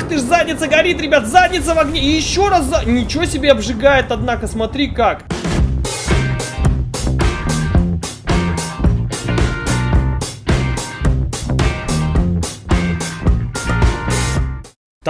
Ах ты ж, задница горит, ребят, задница в огне. И еще раз за... Ничего себе обжигает, однако, смотри как.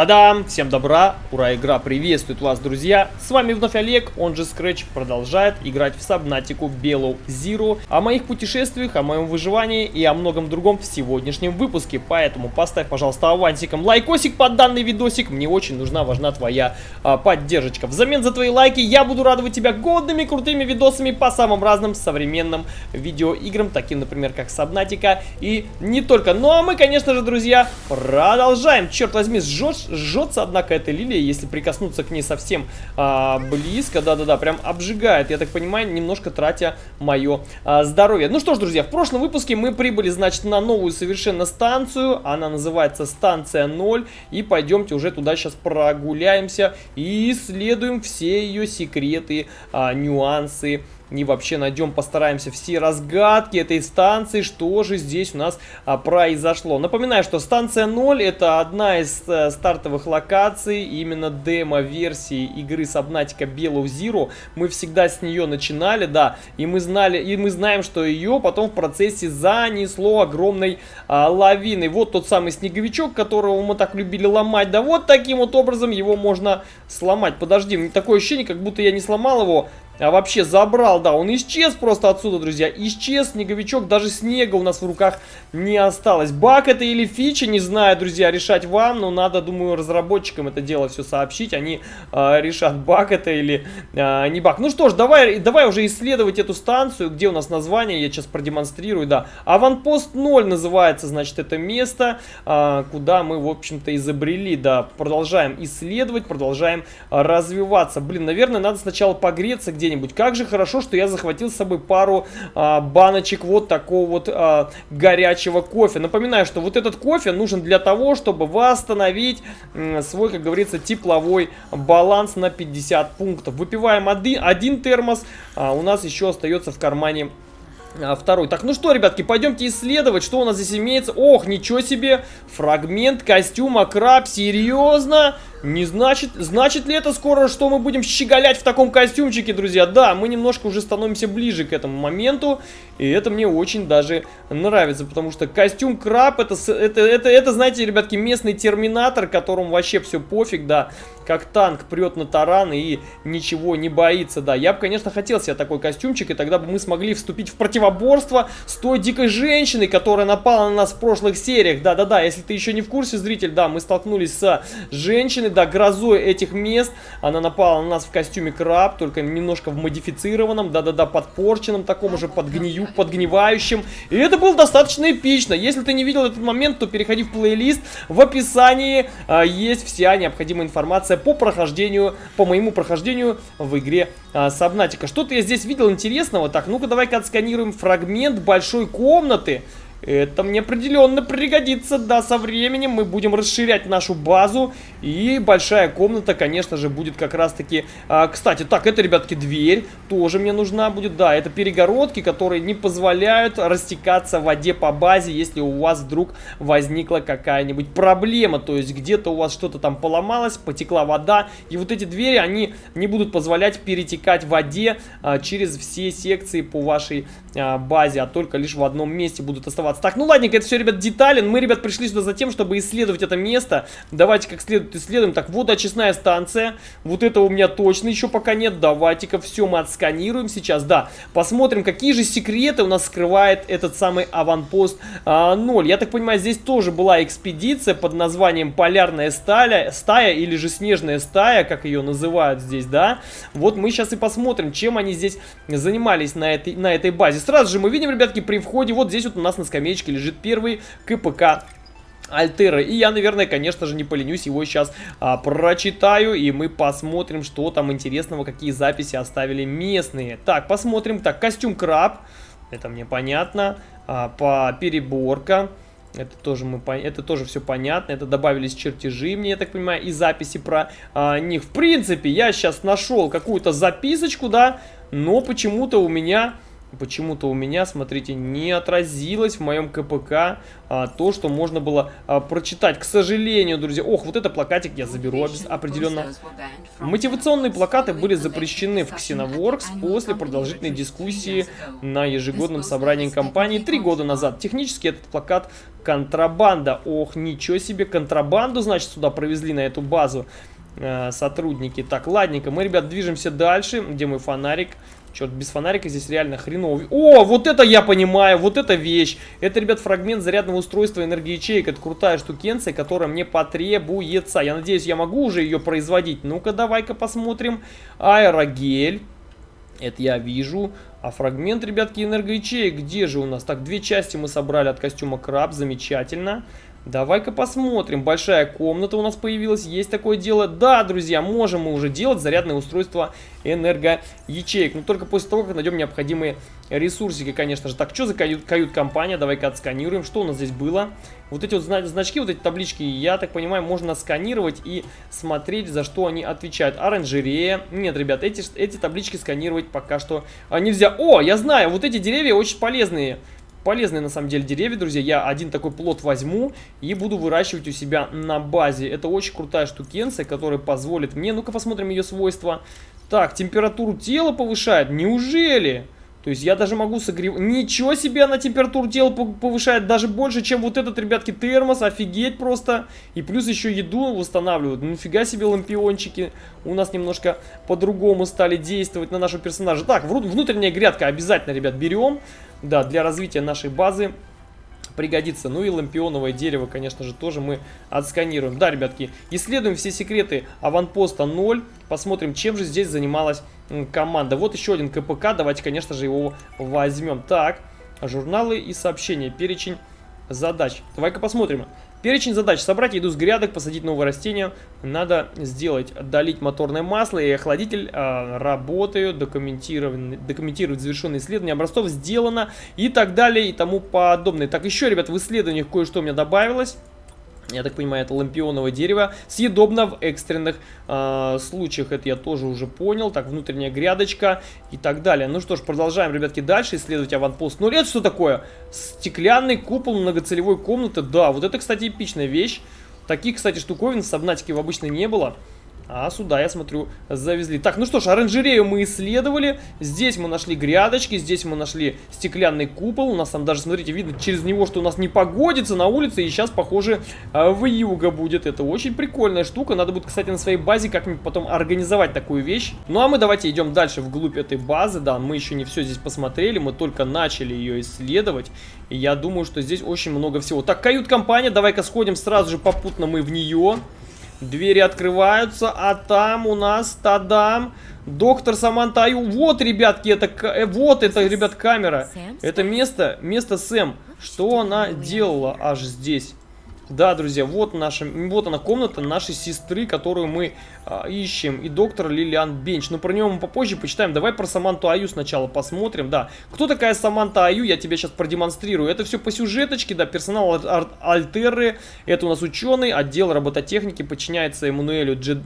Та-дам! Всем добра! Ура, игра приветствует вас, друзья! С вами вновь Олег, он же Scratch, продолжает играть в Сабнатику Белоу Zero. О моих путешествиях, о моем выживании и о многом другом в сегодняшнем выпуске. Поэтому поставь, пожалуйста, авансиком лайкосик под данный видосик. Мне очень нужна, важна твоя а, поддержка. Взамен за твои лайки я буду радовать тебя годными, крутыми видосами по самым разным современным видеоиграм, таким, например, как Сабнатика и не только. Ну а мы, конечно же, друзья, продолжаем. Черт возьми, сжешь жжется, однако, эта лилия, если прикоснуться к ней совсем а, близко, да-да-да, прям обжигает, я так понимаю, немножко тратя мое а, здоровье. Ну что ж, друзья, в прошлом выпуске мы прибыли, значит, на новую совершенно станцию, она называется станция 0, и пойдемте уже туда сейчас прогуляемся и исследуем все ее секреты, а, нюансы, и вообще найдем, постараемся все разгадки этой станции, что же здесь у нас а, произошло. Напоминаю, что станция 0 это одна из а, стартовых локаций, именно демо-версии игры Subnautica Below Zero. Мы всегда с нее начинали, да, и мы знали, и мы знаем, что ее потом в процессе занесло огромной а, лавиной. Вот тот самый снеговичок, которого мы так любили ломать, да вот таким вот образом его можно сломать. Подожди, такое ощущение, как будто я не сломал его, а вообще забрал, да, он исчез просто отсюда, друзья. Исчез снеговичок, даже снега у нас в руках не осталось. Баг это или фича, не знаю, друзья, решать вам, но надо, думаю, разработчикам это дело все сообщить. Они э, решат, баг это или э, не баг. Ну что ж, давай, давай уже исследовать эту станцию, где у нас название, я сейчас продемонстрирую, да. Аванпост 0 называется, значит, это место, э, куда мы, в общем-то, изобрели, да. Продолжаем исследовать, продолжаем развиваться. Блин, наверное, надо сначала погреться где где-нибудь. Как же хорошо, что я захватил с собой пару а, баночек вот такого вот а, горячего кофе. Напоминаю, что вот этот кофе нужен для того, чтобы восстановить м, свой, как говорится, тепловой баланс на 50 пунктов. Выпиваем один, один термос, а у нас еще остается в кармане а, второй. Так, ну что, ребятки, пойдемте исследовать, что у нас здесь имеется. Ох, ничего себе! Фрагмент костюма краб, серьезно? Не значит, значит ли это скоро, что мы будем щеголять в таком костюмчике, друзья? Да, мы немножко уже становимся ближе к этому моменту, и это мне очень даже нравится, потому что костюм краб, это, это, это, это знаете, ребятки, местный терминатор, которому вообще все пофиг, да, как танк прет на таран и ничего не боится, да. Я бы, конечно, хотел себе такой костюмчик, и тогда бы мы смогли вступить в противоборство с той дикой женщиной, которая напала на нас в прошлых сериях, да-да-да, если ты еще не в курсе, зритель, да, мы столкнулись с женщиной, да, грозой этих мест. Она напала на нас в костюме краб, только немножко в модифицированном, да-да-да, подпорченном, таком уже подгнию, подгнивающем. И это было достаточно эпично. Если ты не видел этот момент, то переходи в плейлист. В описании а, есть вся необходимая информация по прохождению, по моему прохождению в игре а, Сабнатика. Что-то я здесь видел интересного. Так, ну-ка давай-ка отсканируем фрагмент большой комнаты. Это мне определенно пригодится, да, со временем мы будем расширять нашу базу. И большая комната, конечно же, будет как раз-таки... А, кстати, так, это, ребятки, дверь тоже мне нужна будет. Да, это перегородки, которые не позволяют растекаться в воде по базе, если у вас вдруг возникла какая-нибудь проблема. То есть где-то у вас что-то там поломалось, потекла вода. И вот эти двери, они не будут позволять перетекать в воде а, через все секции по вашей а, базе, а только лишь в одном месте будут оставаться. Так, ну ладненько, это все, ребят, детали. Мы, ребят, пришли сюда за тем, чтобы исследовать это место. Давайте как следует исследуем. Так, вот очистная станция. Вот этого у меня точно еще пока нет. Давайте-ка все мы отсканируем сейчас. Да, посмотрим, какие же секреты у нас скрывает этот самый аванпост а, 0. Я так понимаю, здесь тоже была экспедиция под названием Полярная стая, стая или же Снежная стая, как ее называют здесь, да. Вот мы сейчас и посмотрим, чем они здесь занимались на этой, на этой базе. Сразу же мы видим, ребятки, при входе, вот здесь вот у нас на скамеечке лежит первый КПК Альтера. И я, наверное, конечно же, не поленюсь, его сейчас а, прочитаю, и мы посмотрим, что там интересного, какие записи оставили местные. Так, посмотрим. Так, костюм краб, это мне понятно. А, по переборка. Это тоже, мы, это тоже все понятно. Это добавились чертежи, мне, я так понимаю, и записи про а, них. В принципе, я сейчас нашел какую-то записочку, да, но почему-то у меня почему-то у меня, смотрите, не отразилось в моем КПК а, то, что можно было а, прочитать. К сожалению, друзья. Ох, вот это плакатик я заберу определенно. Мотивационные плакаты были запрещены в Xenoworks после продолжительной дискуссии на ежегодном собрании компании три года назад. Технически этот плакат контрабанда. Ох, ничего себе, контрабанду, значит, сюда провезли на эту базу э, сотрудники. Так, ладненько, мы, ребят, движемся дальше. Где мой фонарик? Черт, без фонарика здесь реально хреново. О, вот это я понимаю, вот эта вещь. Это, ребят, фрагмент зарядного устройства энергоячеек. Это крутая штукенция, которая мне потребуется. Я надеюсь, я могу уже ее производить. Ну-ка, давай-ка посмотрим. Аэрогель. Это я вижу. А фрагмент, ребятки, энергоячеек, где же у нас? Так, две части мы собрали от костюма Краб, замечательно. Давай-ка посмотрим. Большая комната у нас появилась. Есть такое дело. Да, друзья, можем мы уже делать зарядное устройство энергоячеек. Но только после того, как найдем необходимые ресурсики, конечно же. Так, что за кают-компания? Давай-ка отсканируем. Что у нас здесь было? Вот эти вот значки, вот эти таблички, я так понимаю, можно сканировать и смотреть, за что они отвечают. Оранжерея. Нет, ребят, эти, эти таблички сканировать пока что а, нельзя. О, я знаю, вот эти деревья очень полезные. Полезные на самом деле деревья, друзья. Я один такой плод возьму и буду выращивать у себя на базе. Это очень крутая штукенция, которая позволит мне... Ну-ка посмотрим ее свойства. Так, температуру тела повышает. Неужели? То есть я даже могу согревать... Ничего себе она температуру тела повышает даже больше, чем вот этот, ребятки, термос. Офигеть просто. И плюс еще еду восстанавливают. Нифига себе лампиончики. У нас немножко по-другому стали действовать на нашего персонажа. Так, внутренняя грядка обязательно, ребят, берем. Да, для развития нашей базы пригодится. Ну и лампионовое дерево, конечно же, тоже мы отсканируем. Да, ребятки, исследуем все секреты аванпоста 0. Посмотрим, чем же здесь занималась команда. Вот еще один КПК. Давайте, конечно же, его возьмем. Так, журналы и сообщения. Перечень задач. Давай-ка посмотрим. Перечень задач. Собрать еду с грядок, посадить новые растения. Надо сделать. Долить моторное масло и охладитель. Э, работаю. Документировать, документировать завершенные исследования образцов. Сделано. И так далее и тому подобное. Так, еще, ребят, в исследованиях кое-что у меня добавилось я так понимаю, это лампионовое дерево, съедобно в экстренных э, случаях, это я тоже уже понял, так, внутренняя грядочка и так далее. Ну что ж, продолжаем, ребятки, дальше исследовать аванпост. Ну, это что такое? Стеклянный купол многоцелевой комнаты, да, вот это, кстати, эпичная вещь. Таких, кстати, штуковин в Сабнатике обычно не было. А сюда, я смотрю, завезли. Так, ну что ж, оранжерею мы исследовали. Здесь мы нашли грядочки, здесь мы нашли стеклянный купол. У нас там даже, смотрите, видно через него, что у нас не погодится на улице. И сейчас, похоже, а, в юго будет. Это очень прикольная штука. Надо будет, кстати, на своей базе как-нибудь потом организовать такую вещь. Ну, а мы давайте идем дальше вглубь этой базы. Да, мы еще не все здесь посмотрели. Мы только начали ее исследовать. И я думаю, что здесь очень много всего. Так, кают-компания. Давай-ка сходим сразу же попутно мы в нее. Двери открываются, а там у нас, тадам, доктор Самантаю. Вот, ребятки, это, э, вот это, ребят, камера. Это место, место Сэм. Что она делала аж здесь? Да, друзья, вот наша, вот она комната нашей сестры, которую мы а, ищем. И доктор Лилиан Бенч. Но про него мы попозже почитаем. Давай про Саманту Аю сначала посмотрим. Да, кто такая Саманта Аю, я тебе сейчас продемонстрирую. Это все по сюжеточке, да, персонал Аль Альтеры. Это у нас ученый, отдел робототехники подчиняется Эммануэлю Дж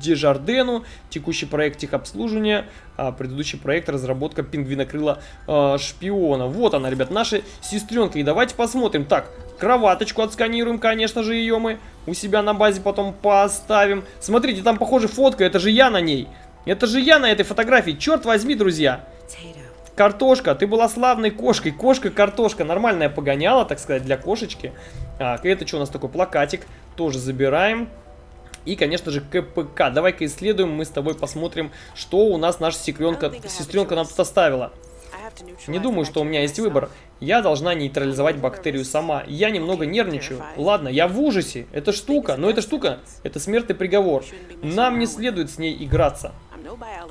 Дежардену. Текущий проект техобслуживания, а предыдущий проект разработка пингвинокрыла э, шпиона. Вот она, ребят, наша сестренка. И давайте посмотрим. Так, Кроваточку отсканируем, конечно же, ее мы у себя на базе потом поставим. Смотрите, там, похоже, фотка, это же я на ней. Это же я на этой фотографии, черт возьми, друзья. Картошка, ты была славной кошкой. Кошка-картошка, нормальная погоняла, так сказать, для кошечки. Так, это что у нас такой плакатик? Тоже забираем. И, конечно же, КПК. Давай-ка исследуем, мы с тобой посмотрим, что у нас наша сестренка, сестренка нам тут оставила. Не думаю, что у меня есть выбор. Я должна нейтрализовать бактерию сама. Я немного нервничаю. Ладно, я в ужасе. Эта штука, но эта штука, это смертный приговор. Нам не следует с ней играться.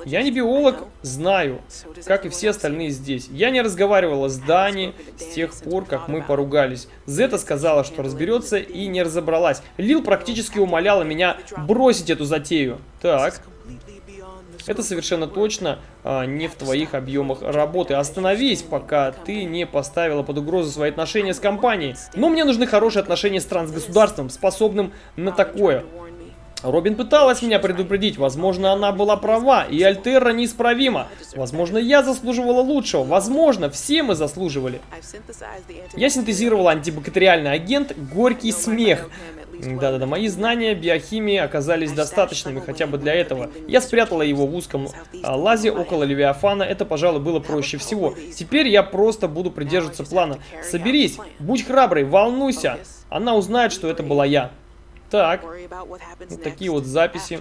Я не биолог, знаю, как и все остальные здесь. Я не разговаривала с Дани с тех пор, как мы поругались. Зета сказала, что разберется и не разобралась. Лил практически умоляла меня бросить эту затею. Так. Это совершенно точно а, не в твоих объемах работы. Остановись, пока ты не поставила под угрозу свои отношения с компанией. Но мне нужны хорошие отношения с трансгосударством, способным на такое. Робин пыталась меня предупредить, возможно, она была права, и Альтерра неисправима. Возможно, я заслуживала лучшего, возможно, все мы заслуживали. Я синтезировал антибактериальный агент «Горький смех». Да-да-да, мои знания биохимии оказались достаточными хотя бы для этого. Я спрятала его в узком а, лазе около Левиафана, это, пожалуй, было проще всего. Теперь я просто буду придерживаться плана. Соберись, будь храброй, волнуйся. Она узнает, что это была я. Так, вот такие вот записи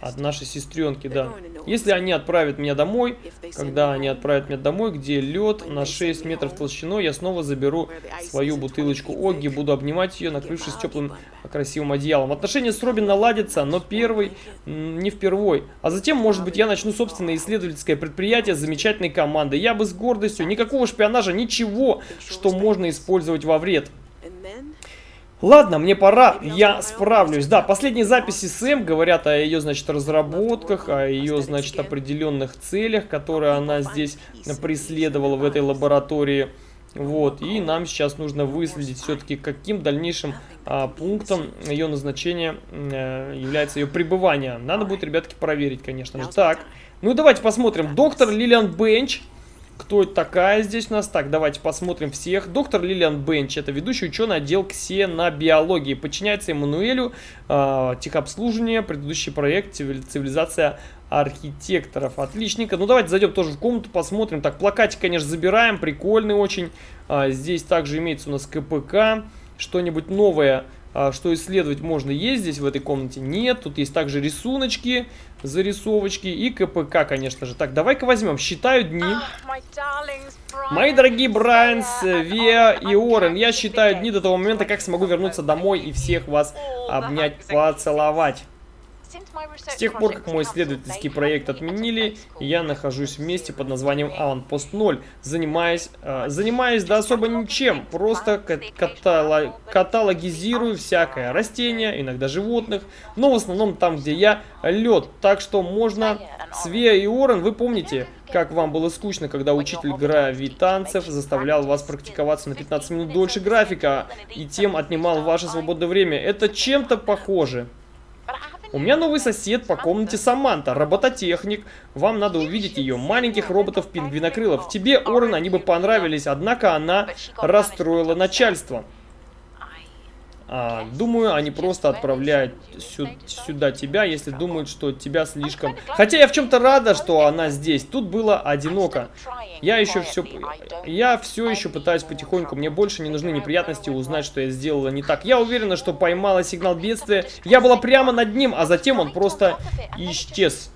от нашей сестренки, да. Если они отправят меня домой, когда они отправят меня домой, где лед на 6 метров толщиной, я снова заберу свою бутылочку Огги, буду обнимать ее, накрывшись теплым красивым одеялом. Отношения с Робин наладятся, но первый не впервой. А затем, может быть, я начну собственное исследовательское предприятие с замечательной командой. Я бы с гордостью, никакого шпионажа, ничего, что можно использовать во вред. Ладно, мне пора, я справлюсь. Да, последние записи Сэм говорят о ее, значит, разработках, о ее, значит, определенных целях, которые она здесь преследовала в этой лаборатории. Вот, и нам сейчас нужно выследить все-таки, каким дальнейшим а, пунктом ее назначения а, является ее пребывание. Надо будет, ребятки, проверить, конечно же. Так, ну давайте посмотрим. Доктор Лилиан Бенч кто это такая здесь у нас? Так, давайте посмотрим всех. Доктор Лилиан Бенч, это ведущий ученый отдел ксенобиологии. Подчиняется Эммануэлю, э, техобслуживание, предыдущий проект «Цивилизация архитекторов». Отличненько. Ну, давайте зайдем тоже в комнату, посмотрим. Так, плакатик, конечно, забираем, прикольный очень. А, здесь также имеется у нас КПК, что-нибудь новое а, что исследовать можно есть здесь в этой комнате? Нет. Тут есть также рисуночки, зарисовочки и КПК, конечно же. Так, давай-ка возьмем. Считаю дни. Мои дорогие Брайанс, Виа и Орен, я считаю дни до того момента, как смогу вернуться домой и всех вас обнять, поцеловать. С тех пор, как мой исследовательский проект отменили, я нахожусь в месте под названием Аванпост 0, занимаясь, э, занимаясь да особо ничем, просто катало, каталогизирую всякое, растения, иногда животных, но в основном там, где я, лед, так что можно... Свея и Орен, вы помните, как вам было скучно, когда учитель гравитанцев заставлял вас практиковаться на 15 минут дольше графика и тем отнимал ваше свободное время? Это чем-то похоже. У меня новый сосед по комнате Саманта, робототехник. Вам надо увидеть ее, маленьких роботов-пингвинокрылов. Тебе, Орен, они бы понравились, однако она расстроила начальство. А, думаю, они просто отправляют сю сюда тебя, если думают, что тебя слишком... Хотя я в чем-то рада, что она здесь. Тут было одиноко. Я еще все... Я все еще пытаюсь потихоньку. Мне больше не нужны неприятности узнать, что я сделала не так. Я уверена, что поймала сигнал бедствия. Я была прямо над ним, а затем он просто исчез.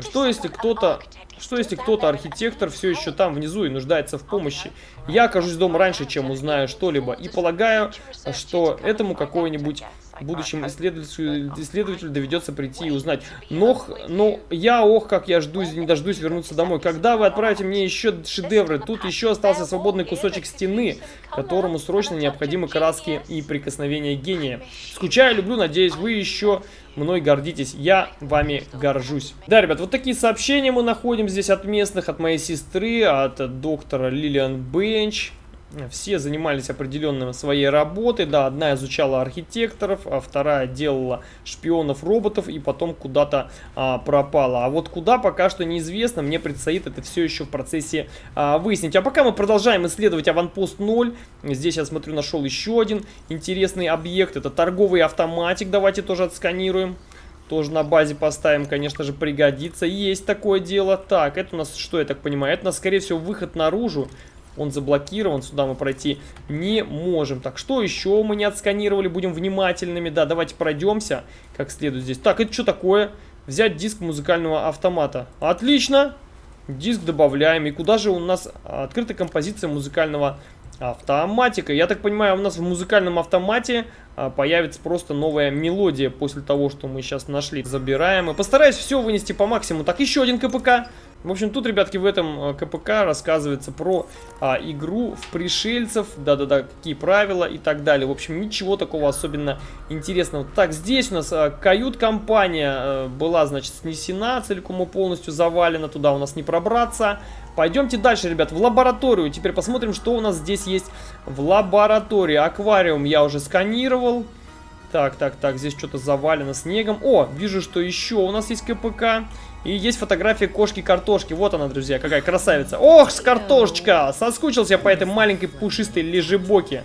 Что если кто-то что если кто-то, архитектор, все еще там внизу и нуждается в помощи? Я окажусь дома раньше, чем узнаю что-либо. И полагаю, что этому какой-нибудь будущему исследователю, исследователю доведется прийти и узнать. Но, но я, ох, как я жду, не дождусь вернуться домой. Когда вы отправите мне еще шедевры? Тут еще остался свободный кусочек стены, которому срочно необходимы краски и прикосновения гения. Скучаю, люблю, надеюсь, вы еще мной гордитесь. Я вами горжусь. Да, ребят, вот такие сообщения мы находим здесь от местных, от моей сестры, от доктора Лилиан Бенч. Все занимались определенной своей работой. Да, одна изучала архитекторов, а вторая делала шпионов-роботов и потом куда-то а, пропала. А вот куда пока что неизвестно. Мне предстоит это все еще в процессе а, выяснить. А пока мы продолжаем исследовать аванпост 0. Здесь я смотрю, нашел еще один интересный объект. Это торговый автоматик. Давайте тоже отсканируем. Тоже на базе поставим, конечно же, пригодится. Есть такое дело. Так, это у нас, что я так понимаю, это у нас, скорее всего, выход наружу. Он заблокирован, сюда мы пройти не можем. Так, что еще мы не отсканировали? Будем внимательными. Да, давайте пройдемся как следует здесь. Так, это что такое? Взять диск музыкального автомата. Отлично! Диск добавляем. И куда же у нас открыта композиция музыкального автоматика? Я так понимаю, у нас в музыкальном автомате а, появится просто новая мелодия после того, что мы сейчас нашли. Забираем и постараюсь все вынести по максимуму. Так, еще один КПК. В общем, тут, ребятки, в этом э, КПК рассказывается про а, игру в пришельцев, да-да-да, какие правила и так далее. В общем, ничего такого особенно интересного. Так, здесь у нас а, кают-компания а, была, значит, снесена, целиком и полностью завалена, туда у нас не пробраться. Пойдемте дальше, ребят, в лабораторию. Теперь посмотрим, что у нас здесь есть в лаборатории. Аквариум я уже сканировал. Так, так, так, здесь что-то завалено снегом. О, вижу, что еще у нас есть КПК. И есть фотография кошки-картошки. Вот она, друзья, какая красавица. Ох, с картошечка! Соскучился я по этой маленькой пушистой лежебоке.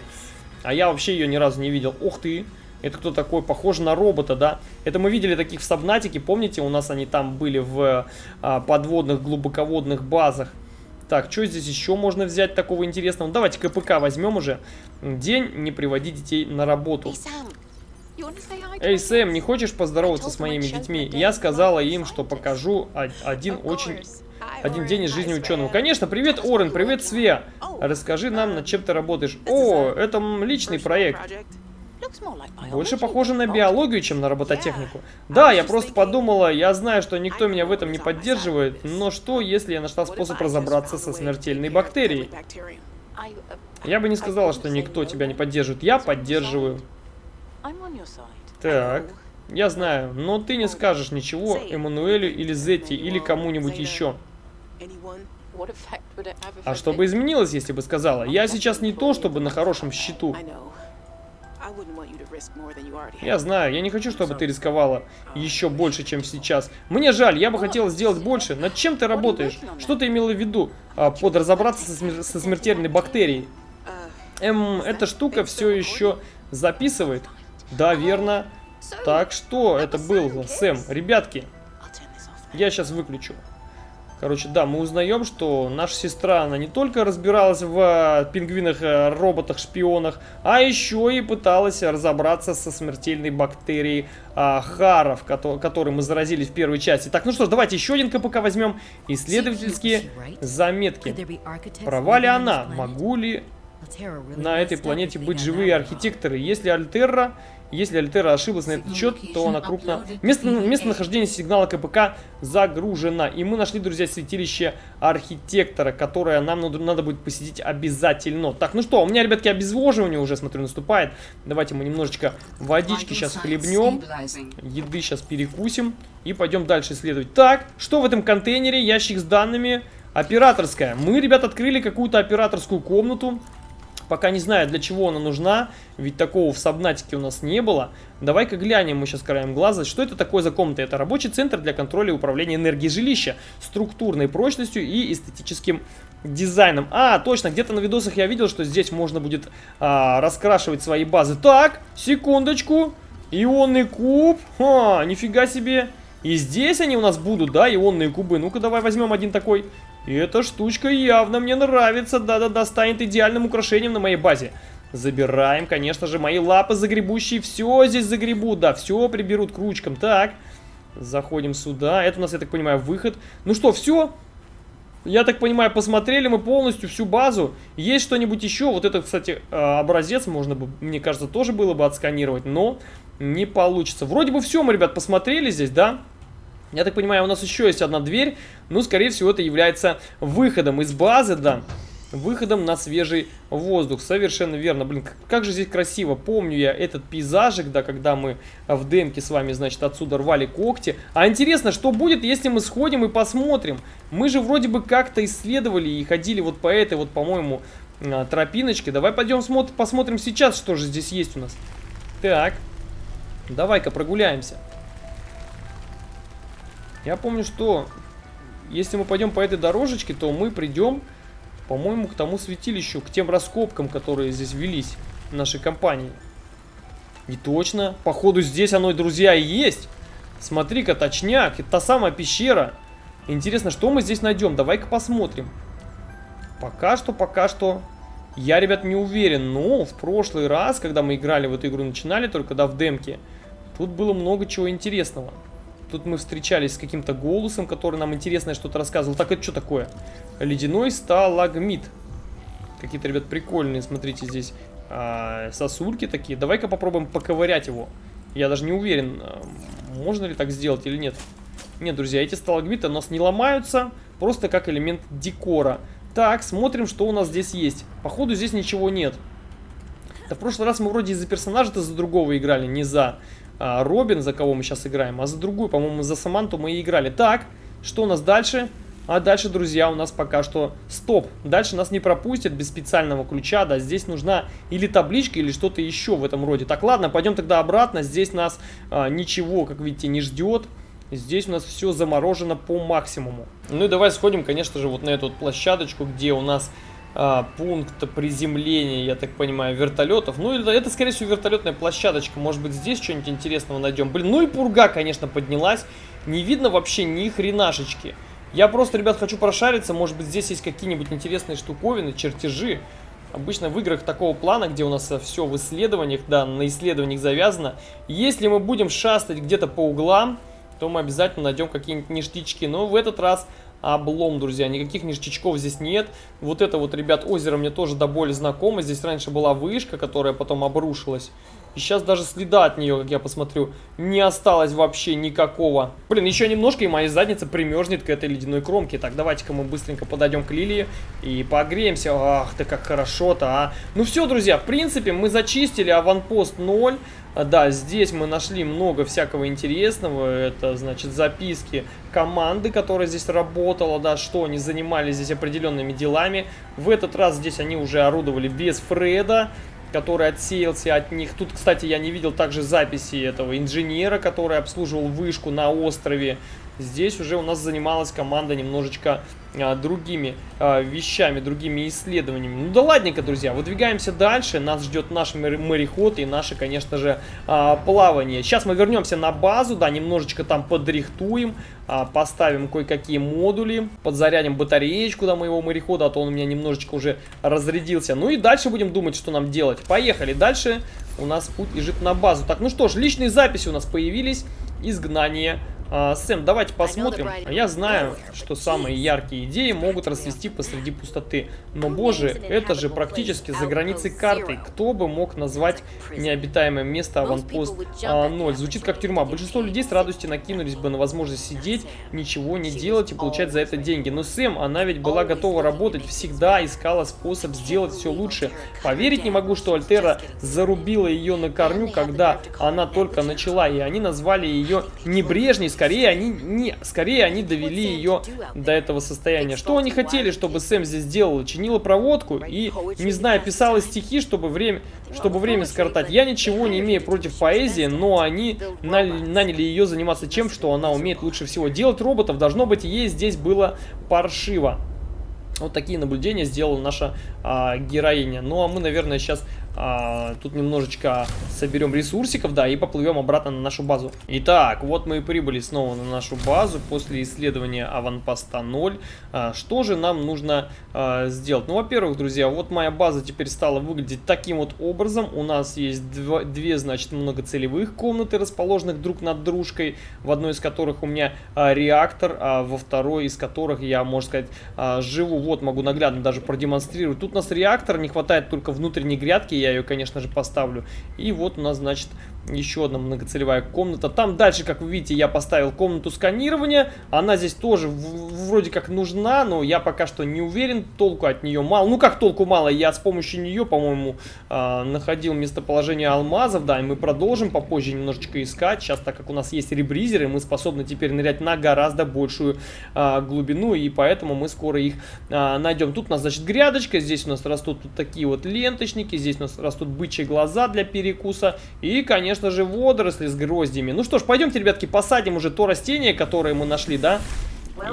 А я вообще ее ни разу не видел. Ух ты! Это кто такой? Похоже на робота, да? Это мы видели таких в Сабнатике. Помните, у нас они там были в а, подводных, глубоководных базах. Так, что здесь еще можно взять такого интересного? Ну, давайте КПК возьмем уже. День не приводи детей на работу. Эй, Сэм, не хочешь поздороваться с моими детьми? Я сказала им, что покажу один очень... Один день из жизни ученого. Конечно, привет, Орен, привет, Свея. Расскажи нам, над чем ты работаешь. О, это личный проект. Больше похоже на биологию, чем на робототехнику. Да, я просто подумала, я знаю, что никто меня в этом не поддерживает, но что, если я нашла способ разобраться со смертельной бактерией? Я бы не сказала, что никто тебя не поддерживает. Я поддерживаю. Так, я знаю, но ты не скажешь ничего Эммануэлю или Зетти или кому-нибудь еще. А что бы изменилось, если бы сказала? Я сейчас не то, чтобы на хорошем счету. Я знаю, я не хочу, чтобы ты рисковала еще больше, чем сейчас. Мне жаль, я бы хотела сделать больше. Над чем ты работаешь? Что ты имела в виду а, под разобраться со, смер со смертельной бактерией? Эм, эта штука все еще записывает? Да, верно. Так, что это было, Сэм? Ребятки, я сейчас выключу. Короче, да, мы узнаем, что наша сестра, она не только разбиралась в э, пингвинах, э, роботах, шпионах, а еще и пыталась разобраться со смертельной бактерией а, харов, ко которой мы заразились в первой части. Так, ну что ж, давайте еще один КПК возьмем. Исследовательские заметки. Права ли она? Могу ли на этой планете быть живые архитекторы? Если Альтерра если Альтера ошиблась на этот счет, то она крупно... Место, местонахождение сигнала КПК загружено. И мы нашли, друзья, святилище архитектора, которое нам надо, будет посетить обязательно. Так, ну что, у меня, ребятки, обезвоживание уже, смотрю, наступает. Давайте мы немножечко водички сейчас хлебнем. Еды сейчас перекусим. И пойдем дальше исследовать. Так, что в этом контейнере? Ящик с данными. Операторская. Мы, ребят, открыли какую-то операторскую комнату. Пока не знаю, для чего она нужна, ведь такого в Сабнатике у нас не было. Давай-ка глянем мы сейчас краем глаза, что это такое за комната. Это рабочий центр для контроля и управления энергией жилища, структурной прочностью и эстетическим дизайном. А, точно, где-то на видосах я видел, что здесь можно будет а, раскрашивать свои базы. Так, секундочку, ионный куб, Ха, нифига себе. И здесь они у нас будут, да, ионные кубы. Ну-ка, давай возьмем один такой. И эта штучка явно мне нравится. Да-да-да, станет идеальным украшением на моей базе. Забираем, конечно же, мои лапы загребущие. Все здесь загребут, да, все приберут к ручкам. Так, заходим сюда. Это у нас, я так понимаю, выход. Ну что, все? Я так понимаю, посмотрели мы полностью всю базу. Есть что-нибудь еще? Вот этот, кстати, а, образец можно бы, мне кажется, тоже было бы отсканировать, но не получится. Вроде бы все мы, ребят, посмотрели здесь, да? Я так понимаю, у нас еще есть одна дверь. Ну, скорее всего, это является выходом из базы, да. Выходом на свежий воздух. Совершенно верно. Блин, как же здесь красиво. Помню я этот пейзажик, да, когда мы в демке с вами, значит, отсюда рвали когти. А интересно, что будет, если мы сходим и посмотрим? Мы же вроде бы как-то исследовали и ходили вот по этой вот, по-моему, а, тропиночке. Давай пойдем посмотрим сейчас, что же здесь есть у нас. Так, давай-ка прогуляемся. Я помню, что если мы пойдем по этой дорожечке, то мы придем, по-моему, к тому святилищу, к тем раскопкам, которые здесь велись в нашей компании. И точно, походу здесь оно, друзья, и есть. Смотри-ка, точняк, это та самая пещера. Интересно, что мы здесь найдем? Давай-ка посмотрим. Пока что, пока что, я, ребят, не уверен. Но в прошлый раз, когда мы играли в эту игру, начинали только, да, в демке, тут было много чего интересного. Тут мы встречались с каким-то голосом, который нам интересное что-то рассказывал. Так, это что такое? Ледяной сталагмит. Какие-то, ребят, прикольные, смотрите, здесь а, сосульки такие. Давай-ка попробуем поковырять его. Я даже не уверен, а, можно ли так сделать или нет. Нет, друзья, эти сталагмиты у нас не ломаются, просто как элемент декора. Так, смотрим, что у нас здесь есть. Походу, здесь ничего нет. Да в прошлый раз мы вроде из-за персонажа-то за другого играли, не за Робин, за кого мы сейчас играем, а за другую, по-моему, за Саманту мы и играли. Так, что у нас дальше? А дальше, друзья, у нас пока что стоп. Дальше нас не пропустят без специального ключа, да, здесь нужна или табличка, или что-то еще в этом роде. Так, ладно, пойдем тогда обратно, здесь нас а, ничего, как видите, не ждет. Здесь у нас все заморожено по максимуму. Ну и давай сходим, конечно же, вот на эту вот площадочку, где у нас а, пункт приземления, я так понимаю, вертолетов. Ну, это, это, скорее всего, вертолетная площадочка. Может быть, здесь что-нибудь интересного найдем. Блин, ну и пурга, конечно, поднялась. Не видно вообще ни хренашечки. Я просто, ребят, хочу прошариться. Может быть, здесь есть какие-нибудь интересные штуковины, чертежи. Обычно в играх такого плана, где у нас все в исследованиях, да, на исследованиях завязано. Если мы будем шастать где-то по углам, то мы обязательно найдем какие-нибудь ништячки. Но в этот раз облом, друзья. Никаких ништячков здесь нет. Вот это вот, ребят, озеро мне тоже до боли знакомо. Здесь раньше была вышка, которая потом обрушилась. И сейчас даже следа от нее, как я посмотрю, не осталось вообще никакого. Блин, еще немножко, и моя задница примерзнет к этой ледяной кромке. Так, давайте-ка мы быстренько подойдем к Лилии и погреемся. Ах, ты как хорошо-то, а. Ну все, друзья, в принципе, мы зачистили аванпост 0. Да, здесь мы нашли много всякого интересного. Это, значит, записки команды, которая здесь работала, да, что они занимались здесь определенными делами. В этот раз здесь они уже орудовали без Фреда который отсеялся от них. Тут, кстати, я не видел также записи этого инженера, который обслуживал вышку на острове. Здесь уже у нас занималась команда немножечко а, другими а, вещами, другими исследованиями. Ну да ладненько, друзья, выдвигаемся дальше. Нас ждет наш мореход и наше, конечно же, а, плавание. Сейчас мы вернемся на базу, да, немножечко там подрихтуем, а, поставим кое-какие модули, подзарядим батареечку до моего морехода, а то он у меня немножечко уже разрядился. Ну и дальше будем думать, что нам делать. Поехали. Дальше у нас путь лежит на базу. Так, ну что ж, личные записи у нас появились. Изгнание а, Сэм, давайте посмотрим. Я знаю, что самые яркие идеи могут расцвести посреди пустоты. Но, боже, это же практически за границей карты. Кто бы мог назвать необитаемое место аванпост а, 0? Звучит как тюрьма. Большинство людей с радостью накинулись бы на возможность сидеть, ничего не делать и получать за это деньги. Но Сэм, она ведь была готова работать, всегда искала способ сделать все лучше. Поверить не могу, что Альтера зарубила ее на корню, когда она только начала, и они назвали ее небрежней, скорее они, не, скорее они довели ее до этого состояния. Что они хотели, чтобы Сэм здесь делала? Чинила проводку и, не знаю, писала стихи, чтобы время, чтобы время скоротать. Я ничего не имею против поэзии, но они наняли ее заниматься чем, что она умеет лучше всего. Делать роботов должно быть ей здесь было паршиво. Вот такие наблюдения сделала наша а, героиня. Ну а мы, наверное, сейчас а, тут немножечко соберем ресурсиков, да, и поплывем обратно на нашу базу. Итак, вот мы и прибыли снова на нашу базу после исследования аванпоста 0. А, что же нам нужно а, сделать? Ну, во-первых, друзья, вот моя база теперь стала выглядеть таким вот образом. У нас есть два, две, значит, многоцелевых комнаты, расположенных друг над дружкой, в одной из которых у меня а, реактор, а во второй из которых я, можно сказать, а, живу. Вот, могу наглядно даже продемонстрировать. Тут у нас реактор, не хватает только внутренней грядки, я ее, конечно же, поставлю. И вот у нас, значит, еще одна многоцелевая комната. Там дальше, как вы видите, я поставил комнату сканирования. Она здесь тоже вроде как нужна, но я пока что не уверен. Толку от нее мало. Ну, как толку мало? Я с помощью нее, по-моему, э, находил местоположение алмазов. Да, и мы продолжим попозже немножечко искать. Сейчас, так как у нас есть ребризеры, мы способны теперь нырять на гораздо большую э, глубину. И поэтому мы скоро их э, найдем. Тут у нас, значит, грядочка. Здесь у нас растут вот такие вот ленточники. Здесь у нас растут бычьи глаза для перекуса. И, конечно, конечно же, водоросли с гроздями. Ну что ж, пойдемте, ребятки, посадим уже то растение, которое мы нашли, да?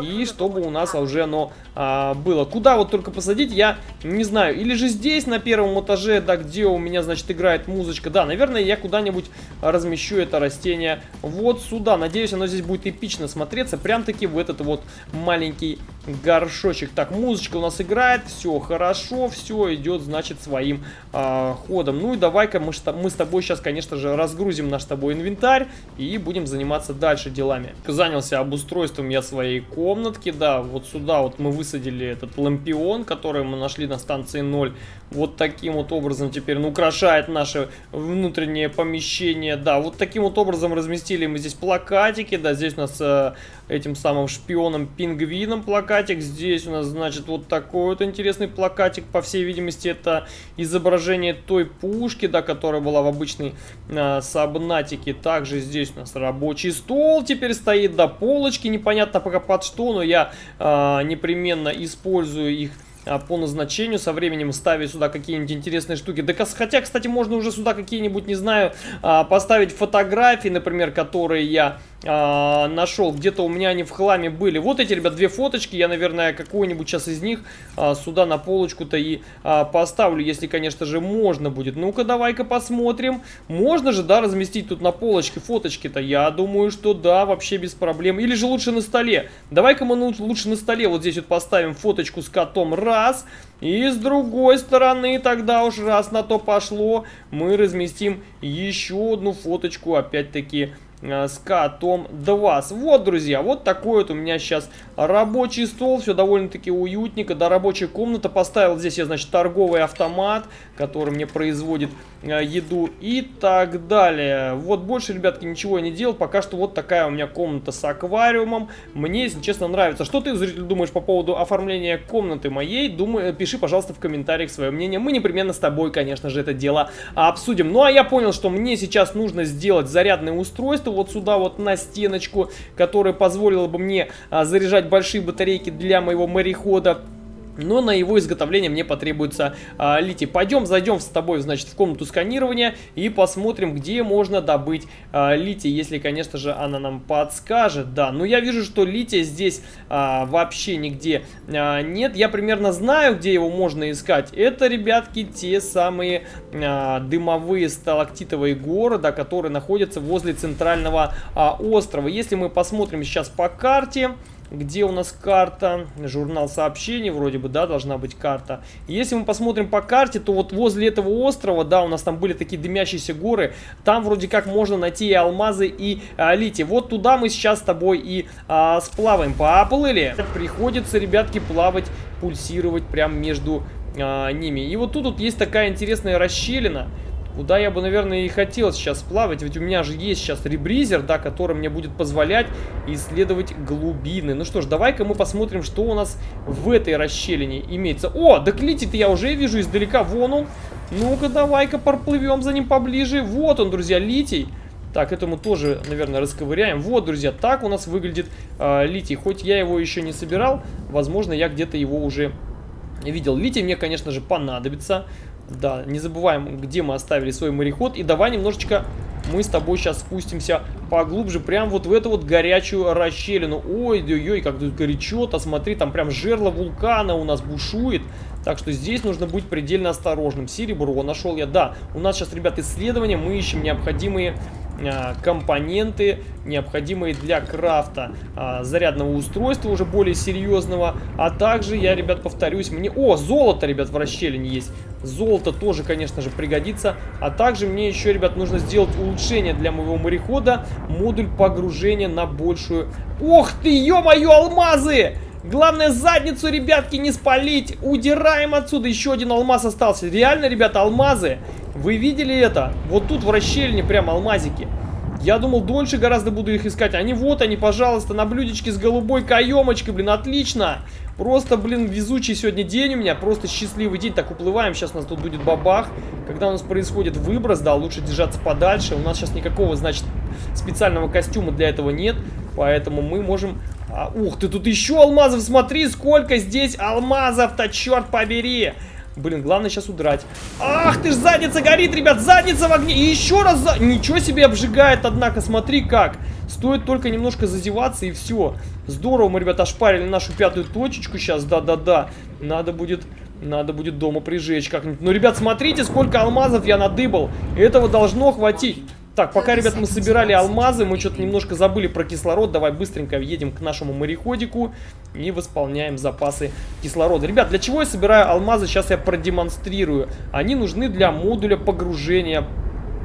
И чтобы у нас уже оно а, было. Куда вот только посадить, я не знаю. Или же здесь, на первом этаже, да, где у меня, значит, играет музычка. Да, наверное, я куда-нибудь размещу это растение вот сюда. Надеюсь, оно здесь будет эпично смотреться. Прям-таки в этот вот маленький горшочек. Так, музычка у нас играет. Все хорошо, все идет, значит, своим а, ходом. Ну и давай-ка мы, мы с тобой сейчас, конечно же, разгрузим наш с тобой инвентарь и будем заниматься дальше делами. Занялся обустройством я своей комнатки, да, вот сюда вот мы высадили этот лампион, который мы нашли на станции 0. Вот таким вот образом теперь он украшает наше внутреннее помещение, да, вот таким вот образом разместили мы здесь плакатики, да, здесь у нас э, этим самым шпионом-пингвином плакат плакатик. Здесь у нас, значит, вот такой вот интересный плакатик. По всей видимости, это изображение той пушки, да, которая была в обычной э, сабнатике. Также здесь у нас рабочий стол теперь стоит, да, полочки. Непонятно пока под что, но я э, непременно использую их а, по назначению, со временем ставить сюда какие-нибудь интересные штуки. Да, хотя, кстати, можно уже сюда какие-нибудь, не знаю, а, поставить фотографии, например, которые я а, нашел. Где-то у меня они в хламе были. Вот эти, ребят, две фоточки. Я, наверное, какую-нибудь сейчас из них а, сюда на полочку-то и а, поставлю, если, конечно же, можно будет. Ну-ка, давай-ка посмотрим. Можно же, да, разместить тут на полочке фоточки-то? Я думаю, что да, вообще без проблем. Или же лучше на столе. Давай-ка мы лучше на столе вот здесь вот поставим фоточку с котом. Раз. И с другой стороны, тогда уж раз на то пошло, мы разместим еще одну фоточку, опять-таки, с котом 2. Вот, друзья, вот такой вот у меня сейчас рабочий стол. Все довольно-таки уютненько. Да, рабочая комната. Поставил здесь я, значит, торговый автомат, который мне производит э, еду и так далее. Вот больше, ребятки, ничего я не делал. Пока что вот такая у меня комната с аквариумом. Мне, если честно, нравится. Что ты, зритель, думаешь по поводу оформления комнаты моей? Думаю, пиши, пожалуйста, в комментариях свое мнение. Мы непременно с тобой, конечно же, это дело обсудим. Ну, а я понял, что мне сейчас нужно сделать зарядное устройство вот сюда вот на стеночку, которая позволила бы мне а, заряжать большие батарейки для моего морехода. Но на его изготовление мне потребуется а, литий. Пойдем, зайдем с тобой, значит, в комнату сканирования и посмотрим, где можно добыть а, литий, если, конечно же, она нам подскажет. Да, но я вижу, что лития здесь а, вообще нигде а, нет. Я примерно знаю, где его можно искать. Это, ребятки, те самые а, дымовые сталактитовые горы, да, которые находятся возле центрального а, острова. Если мы посмотрим сейчас по карте... Где у нас карта? Журнал сообщений, вроде бы, да, должна быть карта. Если мы посмотрим по карте, то вот возле этого острова, да, у нас там были такие дымящиеся горы. Там вроде как можно найти и алмазы, и а, литий. Вот туда мы сейчас с тобой и а, сплаваем. Поплыли. Приходится, ребятки, плавать, пульсировать прям между а, ними. И вот тут вот есть такая интересная расщелина. Куда я бы, наверное, и хотел сейчас плавать. Ведь у меня же есть сейчас ребризер, да, который мне будет позволять исследовать глубины. Ну что ж, давай-ка мы посмотрим, что у нас в этой расщелине имеется. О, да клитит я уже вижу издалека. Вон он. Ну-ка, давай-ка проплывем за ним поближе. Вот он, друзья, литий. Так, это мы тоже, наверное, расковыряем. Вот, друзья, так у нас выглядит э, литий. Хоть я его еще не собирал, возможно, я где-то его уже видел. Литий мне, конечно же, понадобится. Да, не забываем, где мы оставили свой мореход. И давай немножечко мы с тобой сейчас спустимся поглубже, прям вот в эту вот горячую расщелину. Ой-ой-ой, как тут горячо-то, смотри, там прям жерло вулкана у нас бушует. Так что здесь нужно быть предельно осторожным. Серебро нашел я, да. У нас сейчас, ребят, исследования, мы ищем необходимые а, компоненты, необходимые для крафта а, зарядного устройства уже более серьезного. А также я, ребят, повторюсь, мне... О, золото, ребят, в расщелине есть. Золото тоже, конечно же, пригодится. А также мне еще, ребят, нужно сделать улучшение для моего морехода. Модуль погружения на большую... Ох ты, ё-моё, алмазы! Главное задницу, ребятки, не спалить. Удираем отсюда. Еще один алмаз остался. Реально, ребята, алмазы. Вы видели это? Вот тут в расщелине прям алмазики. Я думал, дольше гораздо буду их искать. Они вот они, пожалуйста, на блюдечке с голубой каемочкой, блин, отлично. Просто, блин, везучий сегодня день у меня, просто счастливый день. Так, уплываем, сейчас у нас тут будет бабах. Когда у нас происходит выброс, да, лучше держаться подальше. У нас сейчас никакого, значит, специального костюма для этого нет. Поэтому мы можем... А, ух ты, тут еще алмазов, смотри, сколько здесь алмазов-то, черт побери. Блин, главное сейчас удрать. Ах ты ж, задница горит, ребят, задница в огне. И еще раз за... Ничего себе обжигает, однако, смотри как. Стоит только немножко зазеваться и все. Здорово мы, ребята, ошпарили нашу пятую точечку сейчас, да-да-да. Надо будет... Надо будет дома прижечь как-нибудь. Ну, ребят, смотрите, сколько алмазов я надыбал. Этого должно хватить. Так, пока, ребят, мы собирали алмазы, мы что-то немножко забыли про кислород. Давай быстренько едем к нашему мореходику и восполняем запасы кислорода. Ребят, для чего я собираю алмазы, сейчас я продемонстрирую. Они нужны для модуля погружения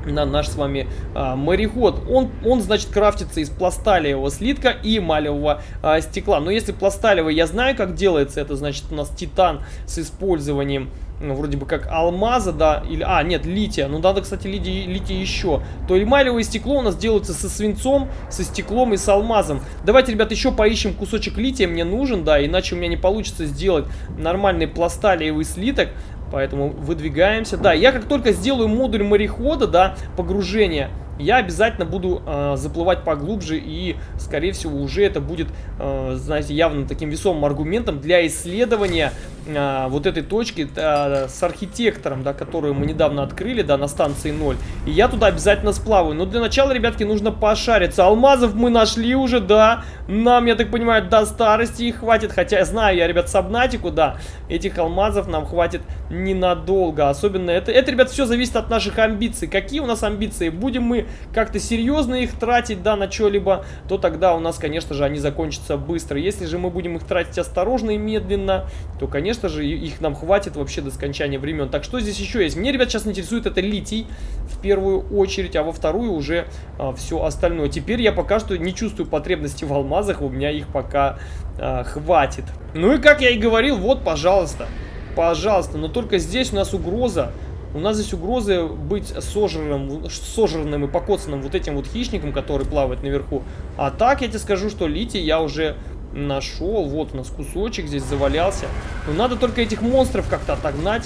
на наш с вами а, мореход. Он, он, значит, крафтится из пласталевого слитка и малевого а, стекла. Но если пласталевый, я знаю, как делается, это, значит, у нас титан с использованием ну, вроде бы как алмаза, да, или, а, нет, лития, ну, надо, кстати, лития, лития еще, то эмалевое стекло у нас делается со свинцом, со стеклом и с алмазом. Давайте, ребят, еще поищем кусочек лития, мне нужен, да, иначе у меня не получится сделать нормальный пласталиевый слиток, поэтому выдвигаемся. Да, я как только сделаю модуль морехода, да, погружения, я обязательно буду э, заплывать поглубже и, скорее всего, уже это будет, э, знаете, явно таким весомым аргументом для исследования э, вот этой точки э, с архитектором, да, которую мы недавно открыли, да, на станции 0. И я туда обязательно сплаваю. Но для начала, ребятки, нужно пошариться. Алмазов мы нашли уже, да. Нам, я так понимаю, до старости их хватит. Хотя знаю, я, ребят, сабнатику, да, этих алмазов нам хватит ненадолго. Особенно это, это, ребят, все зависит от наших амбиций. Какие у нас амбиции? Будем мы как-то серьезно их тратить, да, на что-либо, то тогда у нас, конечно же, они закончатся быстро. Если же мы будем их тратить осторожно и медленно, то, конечно же, их нам хватит вообще до скончания времен. Так что здесь еще есть? Мне, ребят, сейчас интересует это литий в первую очередь, а во вторую уже а, все остальное. Теперь я пока что не чувствую потребности в алмазах, у меня их пока а, хватит. Ну и как я и говорил, вот, пожалуйста, пожалуйста, но только здесь у нас угроза у нас здесь угрозы быть сожранным, сожранным и покоцанным вот этим вот хищником, который плавает наверху. А так я тебе скажу, что литий я уже нашел. Вот у нас кусочек здесь завалялся. Но надо только этих монстров как-то отогнать.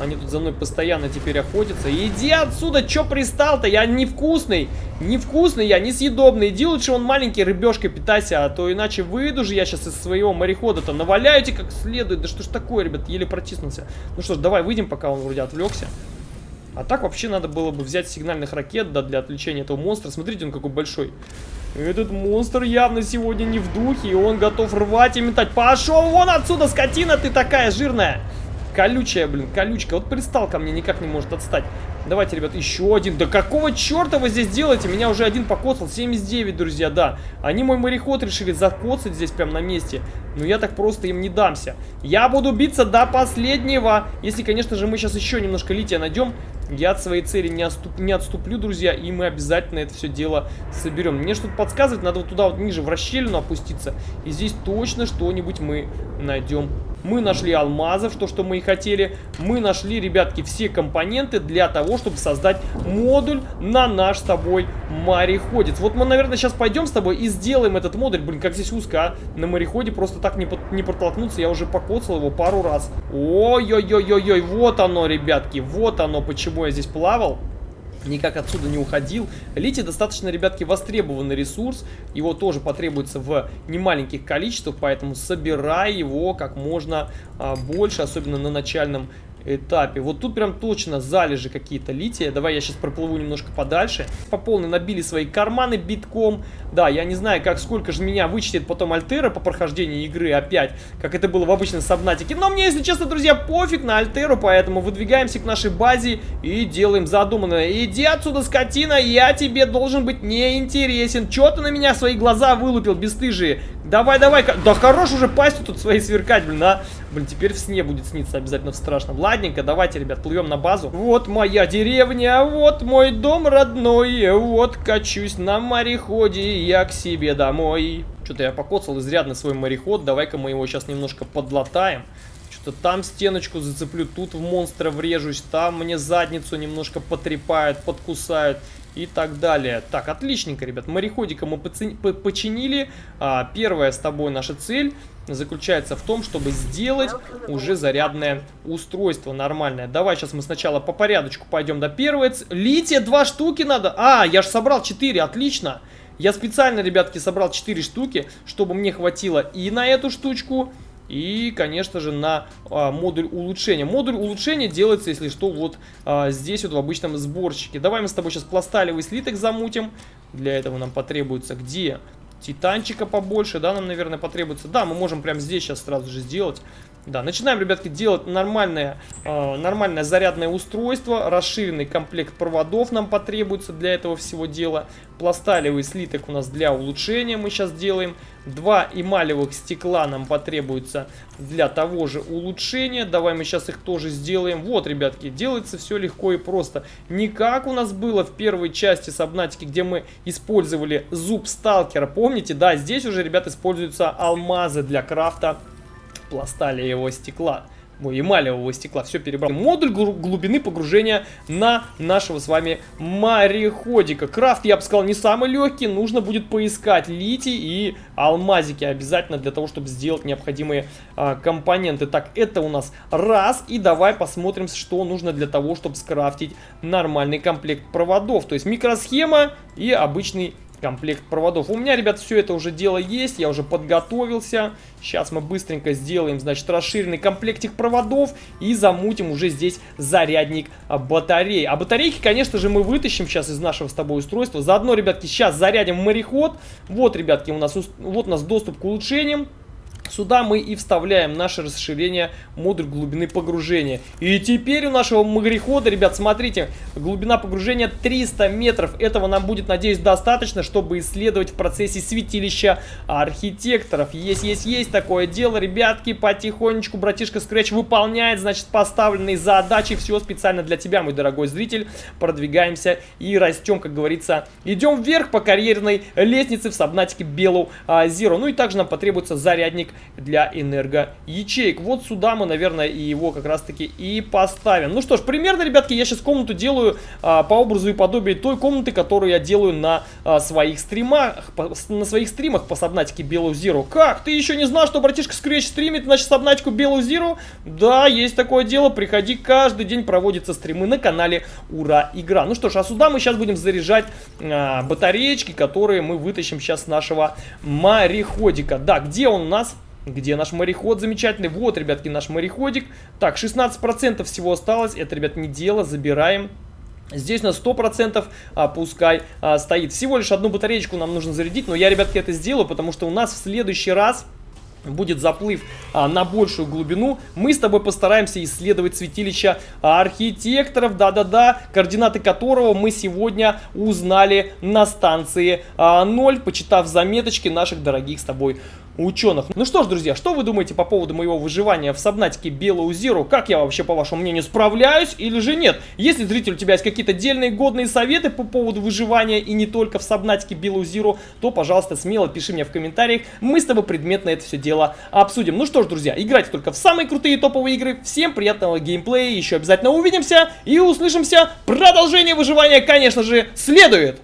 Они тут за мной постоянно теперь охотятся. Иди отсюда, чё пристал-то? Я невкусный. Невкусный я, несъедобный. Иди лучше он маленький рыбешкой питайся, а то иначе выйду же я сейчас из своего морехода-то. Наваляю тебе как следует. Да что ж такое, ребят, еле протиснулся. Ну что ж, давай выйдем, пока он вроде отвлекся. А так вообще надо было бы взять сигнальных ракет, да, для отвлечения этого монстра. Смотрите, он какой большой. Этот монстр явно сегодня не в духе, и он готов рвать и метать. Пошел вон отсюда, скотина ты такая жирная. Колючая, блин, колючка. Вот пристал ко мне, никак не может отстать. Давайте, ребят, еще один. Да какого черта вы здесь делаете? Меня уже один покоцал. 79, друзья, да. Они мой мореход решили закоцать здесь прям на месте. Но я так просто им не дамся. Я буду биться до последнего. Если, конечно же, мы сейчас еще немножко лития найдем. Я от своей цели не, отступ, не отступлю, друзья, и мы обязательно это все дело соберем. Мне что-то подсказывает, надо вот туда вот ниже в расщелину опуститься. И здесь точно что-нибудь мы найдем мы нашли алмазов, то, что мы и хотели. Мы нашли, ребятки, все компоненты для того, чтобы создать модуль на наш с тобой мореходец. Вот мы, наверное, сейчас пойдем с тобой и сделаем этот модуль. Блин, как здесь узко, а? На мореходе просто так не, под, не протолкнуться. Я уже покоцал его пару раз. Ой-ой-ой-ой-ой, вот оно, ребятки. Вот оно, почему я здесь плавал никак отсюда не уходил. Литий достаточно, ребятки, востребованный ресурс. Его тоже потребуется в немаленьких количествах, поэтому собирай его как можно а, больше, особенно на начальном этапе. Вот тут прям точно залежи какие-то лития. Давай я сейчас проплыву немножко подальше. По полной набили свои карманы битком. Да, я не знаю, как сколько же меня вычтет потом Альтера по прохождении игры опять, как это было в обычном Сабнатике. Но мне, если честно, друзья, пофиг на Альтеру, поэтому выдвигаемся к нашей базе и делаем задуманное. Иди отсюда, скотина, я тебе должен быть неинтересен. Чё ты на меня свои глаза вылупил, бесстыжие? Давай, давай, да хорош уже пастью тут свои сверкать, блин, а. Блин, теперь в сне будет сниться обязательно в страшном. Ладненько, давайте, ребят, плывем на базу. Вот моя деревня, вот мой дом родной, вот качусь на мореходе я к себе домой. Что-то я покоцал изрядно свой мореход, давай-ка мы его сейчас немножко подлатаем. Что-то там стеночку зацеплю, тут в монстра врежусь, там мне задницу немножко потрепают, подкусают и так далее. Так, отличненько, ребят. Мореходика мы починили. А, первая с тобой наша цель заключается в том, чтобы сделать уже зарядное устройство нормальное. Давай сейчас мы сначала по порядочку пойдем до первой. Лития два штуки надо. А, я же собрал 4, отлично. Я специально, ребятки, собрал 4 штуки, чтобы мне хватило и на эту штучку, конечно же, на а, модуль улучшения. Модуль улучшения делается, если что, вот а, здесь вот в обычном сборщике. Давай мы с тобой сейчас пласталевый слиток замутим. Для этого нам потребуется где? Титанчика побольше, да, нам, наверное, потребуется. Да, мы можем прямо здесь сейчас сразу же сделать. Да, начинаем, ребятки, делать нормальное, э, нормальное зарядное устройство. Расширенный комплект проводов нам потребуется для этого всего дела. Пласталевый слиток у нас для улучшения мы сейчас делаем. Два эмалевых стекла нам потребуется для того же улучшения. Давай мы сейчас их тоже сделаем. Вот, ребятки, делается все легко и просто. Не как у нас было в первой части Сабнатики, где мы использовали зуб сталкера. Помните? Да, здесь уже, ребят, используются алмазы для крафта пластали его стекла. ой, эмалевого стекла, все перебрал. Модуль глубины погружения на нашего с вами мореходика. Крафт, я бы сказал, не самый легкий, нужно будет поискать литий и алмазики обязательно для того, чтобы сделать необходимые а, компоненты. Так, это у нас раз, и давай посмотрим, что нужно для того, чтобы скрафтить нормальный комплект проводов. То есть микросхема и обычный комплект проводов. У меня, ребят, все это уже дело есть, я уже подготовился. Сейчас мы быстренько сделаем, значит, расширенный комплектик проводов и замутим уже здесь зарядник батарей. А батарейки, конечно же, мы вытащим сейчас из нашего с тобой устройства. Заодно, ребятки, сейчас зарядим мореход. Вот, ребятки, у нас, вот у нас доступ к улучшениям. Сюда мы и вставляем наше расширение модуль глубины погружения. И теперь у нашего морехода, ребят, смотрите, глубина погружения 300 метров. Этого нам будет, надеюсь, достаточно, чтобы исследовать в процессе святилища архитекторов. Есть, есть, есть такое дело, ребятки, потихонечку братишка Scratch выполняет, значит, поставленные задачи. Все специально для тебя, мой дорогой зритель. Продвигаемся и растем, как говорится. Идем вверх по карьерной лестнице в сабнатике Белу а, Zero. Ну и также нам потребуется зарядник для энергоячеек. Вот сюда мы, наверное, и его как раз-таки и поставим. Ну что ж, примерно, ребятки, я сейчас комнату делаю а, по образу и подобию той комнаты, которую я делаю на а, своих стримах, по, на своих стримах по сабнатике Белую Zero. Как? Ты еще не знал, что братишка Scratch стримит, значит, сабнатику Белую Zero? Да, есть такое дело, приходи, каждый день проводятся стримы на канале Ура Игра. Ну что ж, а сюда мы сейчас будем заряжать а, батареечки, которые мы вытащим сейчас с нашего мореходика. Да, где он у нас? Где наш мореход замечательный? Вот, ребятки, наш мореходик. Так, 16% всего осталось. Это, ребят, не дело. Забираем. Здесь на 100% а, пускай а, стоит. Всего лишь одну батареечку нам нужно зарядить. Но я, ребятки, это сделаю, потому что у нас в следующий раз будет заплыв а, на большую глубину, мы с тобой постараемся исследовать святилище архитекторов, да-да-да, координаты которого мы сегодня узнали на станции а, 0, почитав заметочки наших дорогих с тобой ученых. Ну что ж, друзья, что вы думаете по поводу моего выживания в Сабнатике Белую Зиру? Как я вообще, по вашему мнению, справляюсь или же нет? Если, зритель, у тебя есть какие-то дельные, годные советы по поводу выживания и не только в Сабнатике Белую Зиру, то, пожалуйста, смело пиши мне в комментариях. Мы с тобой предметно это все дело обсудим. Ну что ж, друзья, играйте только в самые крутые топовые игры. Всем приятного геймплея, еще обязательно увидимся и услышимся. Продолжение выживания, конечно же, следует!